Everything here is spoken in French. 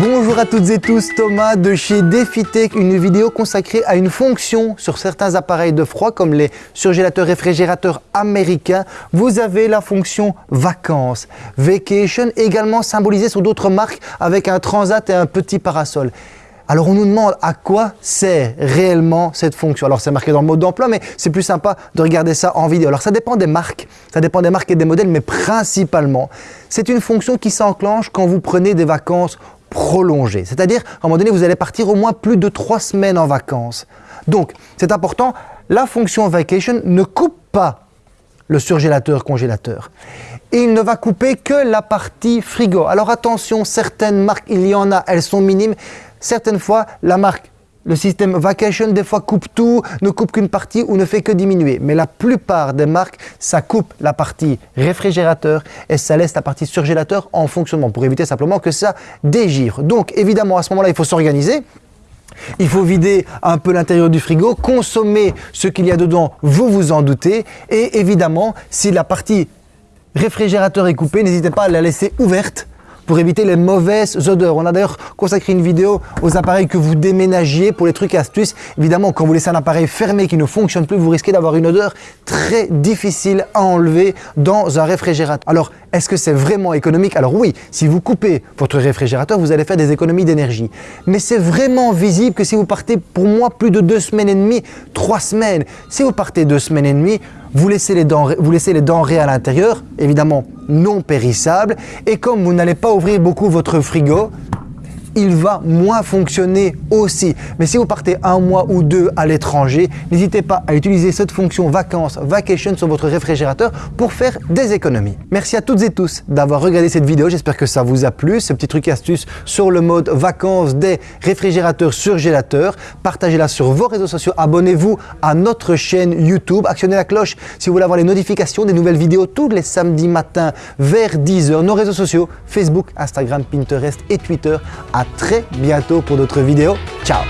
Bonjour à toutes et tous, Thomas de chez DefiTech, une vidéo consacrée à une fonction sur certains appareils de froid comme les surgélateurs réfrigérateurs américains. Vous avez la fonction vacances, vacation, également symbolisée sur d'autres marques avec un transat et un petit parasol. Alors on nous demande à quoi sert réellement cette fonction. Alors c'est marqué dans le mode d'emploi, mais c'est plus sympa de regarder ça en vidéo. Alors ça dépend des marques, ça dépend des marques et des modèles, mais principalement, c'est une fonction qui s'enclenche quand vous prenez des vacances prolongées. C'est-à-dire, à un moment donné, vous allez partir au moins plus de trois semaines en vacances. Donc, c'est important, la fonction vacation ne coupe pas le surgélateur congélateur. Il ne va couper que la partie frigo. Alors attention, certaines marques, il y en a, elles sont minimes, Certaines fois, la marque, le système Vacation, des fois coupe tout, ne coupe qu'une partie ou ne fait que diminuer. Mais la plupart des marques, ça coupe la partie réfrigérateur et ça laisse la partie surgélateur en fonctionnement pour éviter simplement que ça dégivre. Donc évidemment, à ce moment-là, il faut s'organiser. Il faut vider un peu l'intérieur du frigo, consommer ce qu'il y a dedans, vous vous en doutez. Et évidemment, si la partie réfrigérateur est coupée, n'hésitez pas à la laisser ouverte pour éviter les mauvaises odeurs. On a d'ailleurs consacré une vidéo aux appareils que vous déménagiez pour les trucs et astuces. Évidemment, quand vous laissez un appareil fermé qui ne fonctionne plus, vous risquez d'avoir une odeur très difficile à enlever dans un réfrigérateur. Alors, est-ce que c'est vraiment économique? Alors oui, si vous coupez votre réfrigérateur, vous allez faire des économies d'énergie. Mais c'est vraiment visible que si vous partez pour moi plus de deux semaines et demie, trois semaines, si vous partez deux semaines et demie, vous laissez les denrées, à l'intérieur, évidemment non périssables, et comme vous n'allez pas ouvrir beaucoup votre frigo, il va moins fonctionner aussi. Mais si vous partez un mois ou deux à l'étranger, n'hésitez pas à utiliser cette fonction vacances, vacation sur votre réfrigérateur pour faire des économies. Merci à toutes et tous d'avoir regardé cette vidéo. J'espère que ça vous a plu, ce petit truc astuce sur le mode vacances des réfrigérateurs surgélateurs. Partagez-la sur vos réseaux sociaux. Abonnez-vous à notre chaîne YouTube. Actionnez la cloche si vous voulez avoir les notifications des nouvelles vidéos tous les samedis matins vers 10h. Nos réseaux sociaux, Facebook, Instagram, Pinterest et Twitter. À très bientôt pour d'autres vidéos. Ciao